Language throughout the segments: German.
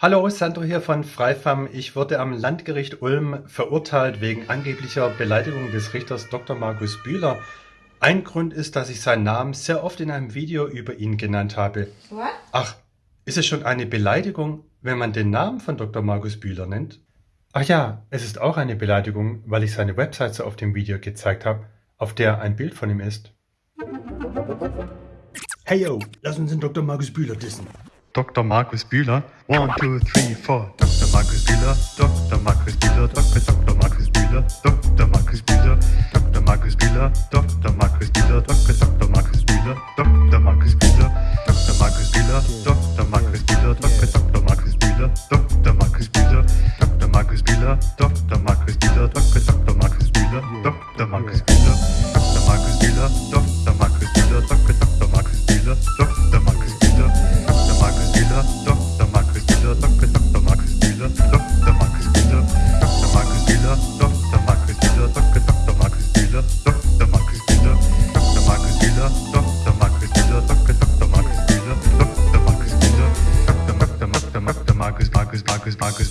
Hallo, Sandro hier von Freifam. Ich wurde am Landgericht Ulm verurteilt wegen angeblicher Beleidigung des Richters Dr. Markus Bühler. Ein Grund ist, dass ich seinen Namen sehr oft in einem Video über ihn genannt habe. What? Ach, ist es schon eine Beleidigung, wenn man den Namen von Dr. Markus Bühler nennt? Ach ja, es ist auch eine Beleidigung, weil ich seine Webseite auf dem Video gezeigt habe, auf der ein Bild von ihm ist. Hey yo, lass uns den Dr. Markus Bühler dissen. Dr. Markus Bühler. One, two, three, four. Dr. Markus Bühler, Dr. Markus Bühler, Dr. Dr. Markus Bühler, Dr. Markus Bühler, Dr. Markus Bühler, Dr. Markus Bühler, Dr. Dr. Markus Bühler, Dr. Markus Bühler, Dr. Markus Bühler, Dr. Markus Bühler, Dr. Dr. Markus Bühler, Dr. Markus Bühler, Dr. Markus Bühler, Dr. Markus Bühler, Dr. Dr. Markus Bühler, Dr. Markus Bühler, Dr. Markus Bühler, Dr. Markus Bühler, Dr. Dr. Markus Bühler, Dr.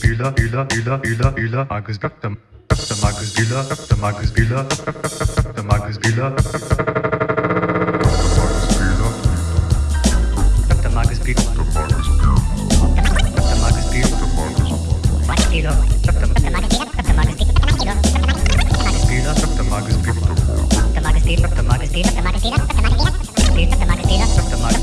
Üla üla üla üla üla agus öptem öptem agus üla öptem agus üla öptem agus üla öptem agus üla Öptem agus üla öptem agus